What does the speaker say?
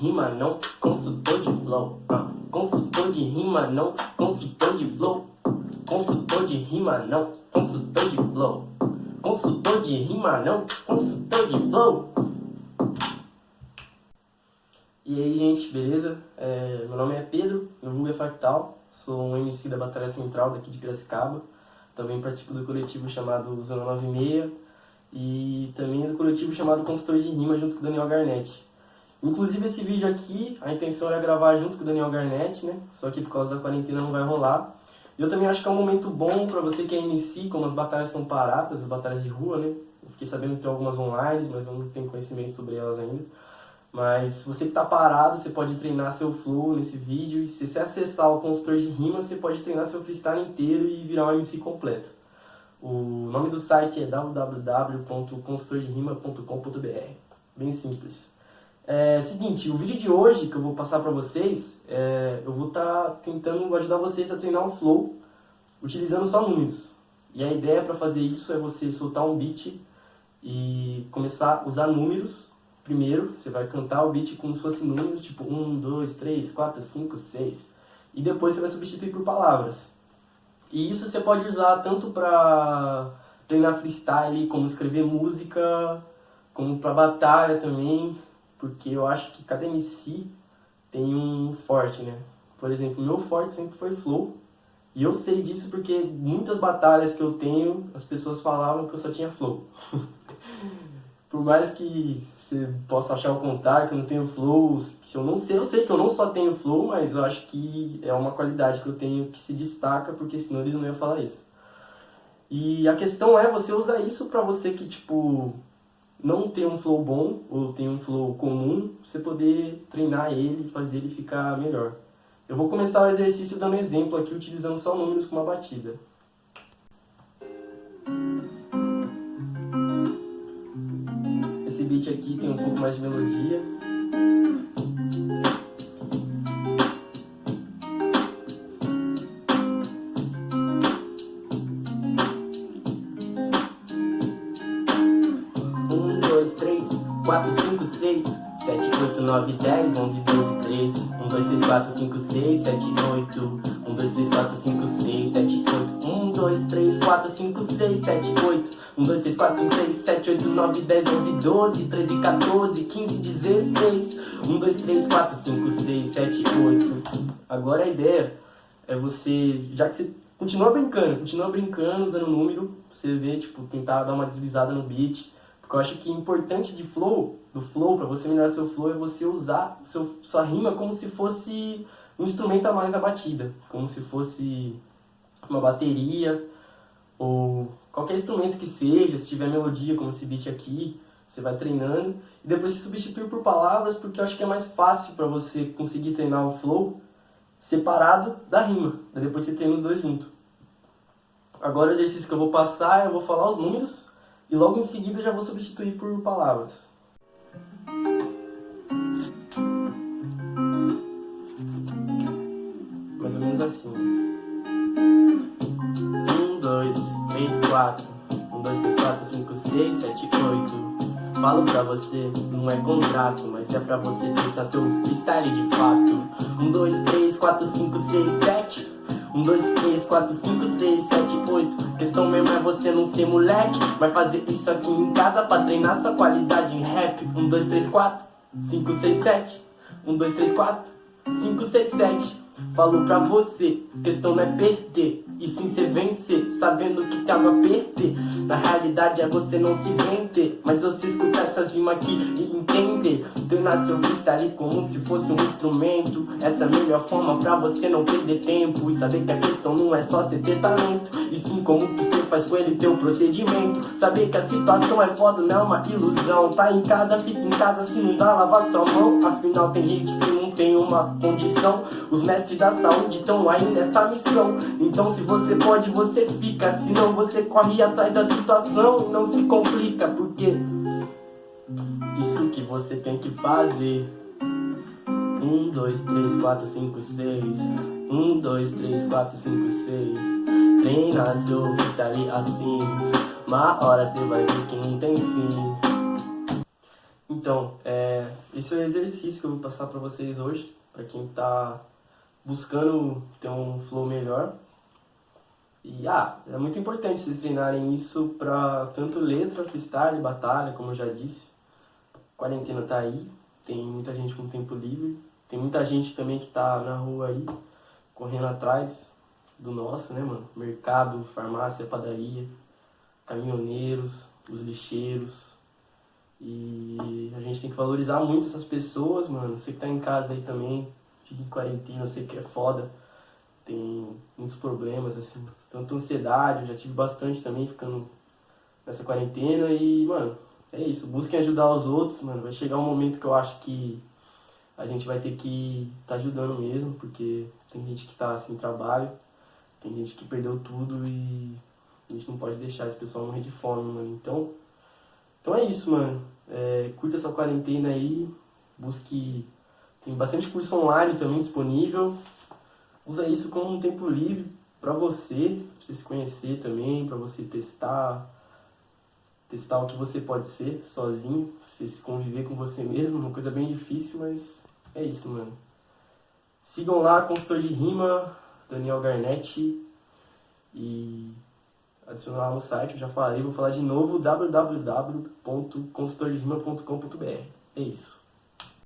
rima não, consultor de flow. Uh, consultor de rima não, consultor de flow. Consultor de rima não, consultor de flow. Consultor de rima não, consultor de flow. E aí, gente, beleza? É, meu nome é Pedro, meu vulgo é Fractal, sou um MC da Batalha Central daqui de Piracicaba. Também participo do coletivo chamado Zona 96 e também do coletivo chamado Consultor de Rima junto com o Daniel Garnett. Inclusive esse vídeo aqui, a intenção era gravar junto com o Daniel Garnett, né? Só que por causa da quarentena não vai rolar. E eu também acho que é um momento bom para você que é MC, como as batalhas estão paradas, as batalhas de rua, né? Eu fiquei sabendo que tem algumas online, mas eu não tenho conhecimento sobre elas ainda. Mas você que está parado, você pode treinar seu flow nesse vídeo. E se você acessar o consultor de rima, você pode treinar seu freestyle inteiro e virar um MC completo. O nome do site é www.consultorderima.com.br. Bem simples. É seguinte, o vídeo de hoje que eu vou passar para vocês, é, eu vou estar tá tentando ajudar vocês a treinar o flow utilizando só números. E a ideia para fazer isso é você soltar um beat e começar a usar números primeiro. Você vai cantar o beat como se fosse números, tipo 1, 2, 3, 4, 5, 6. E depois você vai substituir por palavras. E isso você pode usar tanto para treinar freestyle, como escrever música, como para batalha também porque eu acho que cada MC tem um forte, né? Por exemplo, meu forte sempre foi flow, e eu sei disso porque muitas batalhas que eu tenho, as pessoas falavam que eu só tinha flow. Por mais que você possa achar o contrário, que eu não tenho flow, se eu não sei, eu sei que eu não só tenho flow, mas eu acho que é uma qualidade que eu tenho que se destaca, porque senão eles não iam falar isso. E a questão é você usar isso pra você que, tipo, não tem um flow bom ou tem um flow comum, você poder treinar ele fazer ele ficar melhor. Eu vou começar o exercício dando exemplo aqui, utilizando só números com uma batida. Esse beat aqui tem um pouco mais de melodia. Quatro, cinco, seis, sete, oito, nove, dez, onze, doze, treze, um, dois, três, quatro, cinco, seis, sete, oito, um, dois, três, quatro, cinco, seis, sete, oito, um, dois, três, quatro, cinco, seis, sete, oito, um, dois, três, quatro, cinco, seis, sete, oito, nove, dez, onze, doze, treze, 14, 15, 16, um, dois, três, quatro, cinco, seis, sete, oito. Agora a ideia. É você, já que você continua brincando, continua brincando usando o número, você vê, tipo, tentar dar uma deslizada no beat, eu acho que importante de flow, do flow, para você melhorar seu flow, é você usar seu, sua rima como se fosse um instrumento a mais na batida. Como se fosse uma bateria, ou qualquer instrumento que seja, se tiver melodia, como esse beat aqui, você vai treinando. E depois se substitui por palavras, porque eu acho que é mais fácil para você conseguir treinar o flow separado da rima. Daí depois você treina os dois juntos. Agora o exercício que eu vou passar, eu vou falar os números e logo em seguida já vou substituir por palavras. Mais ou menos assim. Um, dois, três, quatro. Um, dois, três, quatro, cinco, seis, sete, oito. Falo pra você, não é contrato, mas é pra você tentar seu freestyle de fato. Um, dois, três, quatro, cinco, seis, sete. 1, 2, 3, 4, 5, 6, 7, 8 Questão mesmo é você não ser moleque. Vai fazer isso aqui em casa pra treinar sua qualidade em rap. 1, 2, 3, 4, 5, 6, 7 1, 2, 3, 4, 5, 6, 7 Falo pra você, questão não é perder E sim ser vencer, sabendo que tá tava a perder. Na realidade é você não se vender Mas você escuta essas rimas aqui e entender. Treinar seu freestyle como se fosse um instrumento. Essa é a melhor forma pra você não perder tempo. E saber que a questão não é só você ter talento E sim como que você faz com ele teu procedimento. Saber que a situação é foda, não é uma ilusão. Tá em casa, fica em casa, se não dá, lava sua mão. Afinal tem gente que não tem uma condição. Os mestres da saúde estão aí nessa missão. Então se você pode, você fica. Senão você corre atrás da situação. Não se complica, porque Isso que você tem que fazer. Um, dois, três, quatro, cinco, seis. Um, dois, três, quatro, cinco, seis. Treina seu freestyle assim. Uma hora você vai ver que não tem fim Então, é esse é o exercício que eu vou passar para vocês hoje, para quem tá buscando ter um flow melhor. E ah, é muito importante vocês treinarem isso para tanto letra, freestyle, batalha, como eu já disse. A quarentena tá aí, tem muita gente com tempo livre, tem muita gente também que tá na rua aí, correndo atrás do nosso, né, mano? Mercado, farmácia, padaria, caminhoneiros, os lixeiros. E a gente tem que valorizar muito essas pessoas, mano. Você que tá em casa aí também, fica em quarentena, eu sei que é foda. Tem muitos problemas, assim. Tanto ansiedade, eu já tive bastante também ficando nessa quarentena. E, mano, é isso. Busquem ajudar os outros, mano. Vai chegar um momento que eu acho que a gente vai ter que tá ajudando mesmo, porque tem gente que tá sem trabalho, tem gente que perdeu tudo e a gente não pode deixar esse pessoal morrer de fome, mano. Então, então é isso, mano. É, curta essa quarentena aí, busque. Tem bastante curso online também disponível. Usa isso como um tempo livre para você, pra você se conhecer também, para você testar, testar o que você pode ser sozinho, você se conviver com você mesmo, uma coisa bem difícil, mas é isso, mano. Sigam lá, consultor de rima, Daniel Garnetti, e adicionar no site, eu já falei, vou falar de novo, www.consultorderima.com.br. É isso.